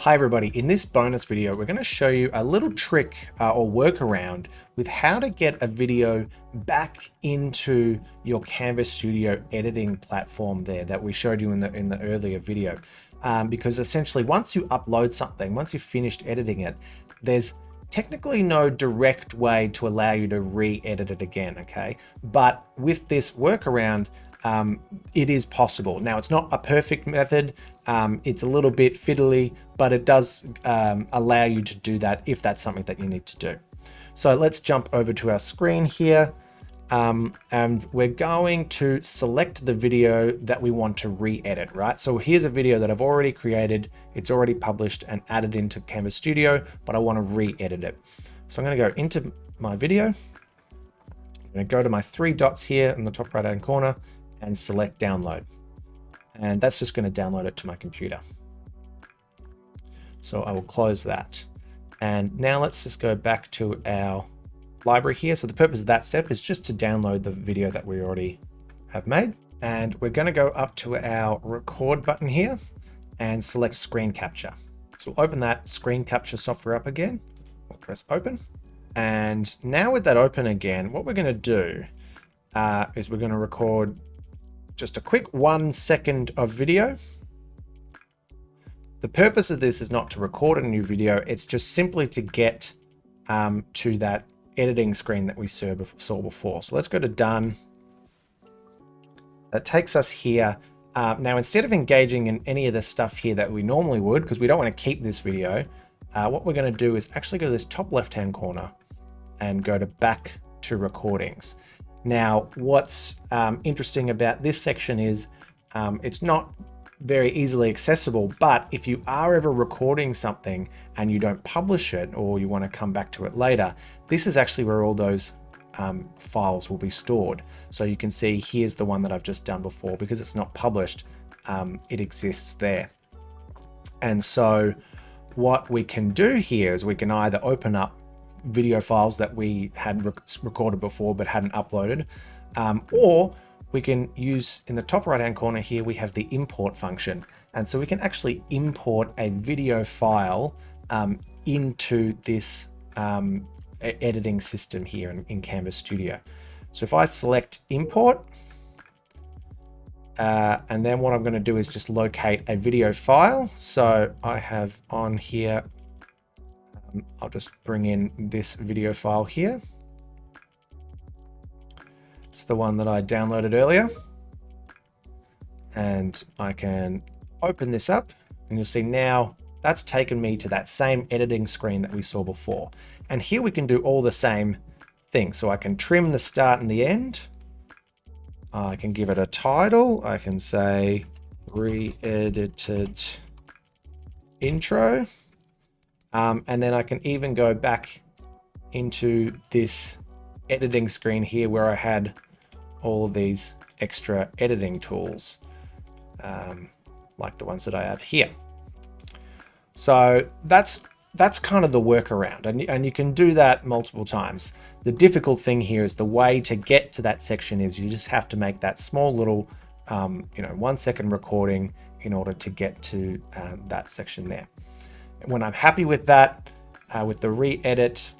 Hi everybody, in this bonus video we're going to show you a little trick uh, or workaround with how to get a video back into your Canvas Studio editing platform there that we showed you in the in the earlier video. Um, because essentially once you upload something, once you've finished editing it, there's technically no direct way to allow you to re-edit it again, okay? But with this workaround, um, it is possible. Now, it's not a perfect method. Um, it's a little bit fiddly, but it does um, allow you to do that if that's something that you need to do. So let's jump over to our screen here. Um, and we're going to select the video that we want to re-edit, right? So here's a video that I've already created. It's already published and added into Canvas Studio, but I want to re-edit it. So I'm going to go into my video. I'm going to go to my three dots here in the top right hand corner and select download. And that's just going to download it to my computer. So I will close that. And now let's just go back to our library here. So the purpose of that step is just to download the video that we already have made. And we're going to go up to our record button here and select screen capture. So we'll open that screen capture software up again. We'll press open. And now with that open again, what we're going to do uh, is we're going to record just a quick one second of video. The purpose of this is not to record a new video, it's just simply to get um, to that editing screen that we saw before. So let's go to done. That takes us here. Uh, now, instead of engaging in any of the stuff here that we normally would, because we don't want to keep this video, uh, what we're going to do is actually go to this top left-hand corner and go to back to recordings. Now, what's um, interesting about this section is um, it's not very easily accessible, but if you are ever recording something and you don't publish it or you want to come back to it later, this is actually where all those um, files will be stored. So you can see here's the one that I've just done before because it's not published, um, it exists there. And so what we can do here is we can either open up video files that we had rec recorded before but hadn't uploaded. Um, or we can use in the top right hand corner here, we have the import function. And so we can actually import a video file um, into this um, editing system here in, in, Canvas Studio. So if I select import, uh, and then what I'm going to do is just locate a video file. So I have on here I'll just bring in this video file here. It's the one that I downloaded earlier. And I can open this up and you'll see now that's taken me to that same editing screen that we saw before. And here we can do all the same things. So I can trim the start and the end. I can give it a title. I can say re-edited intro. Um, and then I can even go back into this editing screen here where I had all of these extra editing tools, um, like the ones that I have here. So that's that's kind of the workaround, and, and you can do that multiple times. The difficult thing here is the way to get to that section is you just have to make that small little, um, you know, one second recording in order to get to uh, that section there. When I'm happy with that, uh, with the re-edit,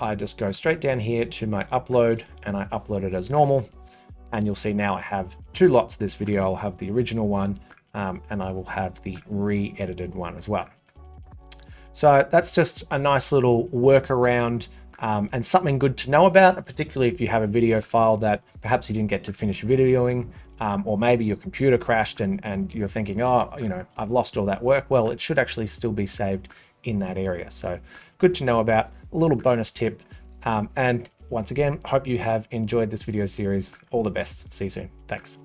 I just go straight down here to my upload and I upload it as normal. And you'll see now I have two lots of this video. I'll have the original one um, and I will have the re-edited one as well. So that's just a nice little workaround um, and something good to know about, particularly if you have a video file that perhaps you didn't get to finish videoing, um, or maybe your computer crashed and, and you're thinking, oh, you know, I've lost all that work. Well, it should actually still be saved in that area. So good to know about, a little bonus tip. Um, and once again, hope you have enjoyed this video series. All the best. See you soon. Thanks.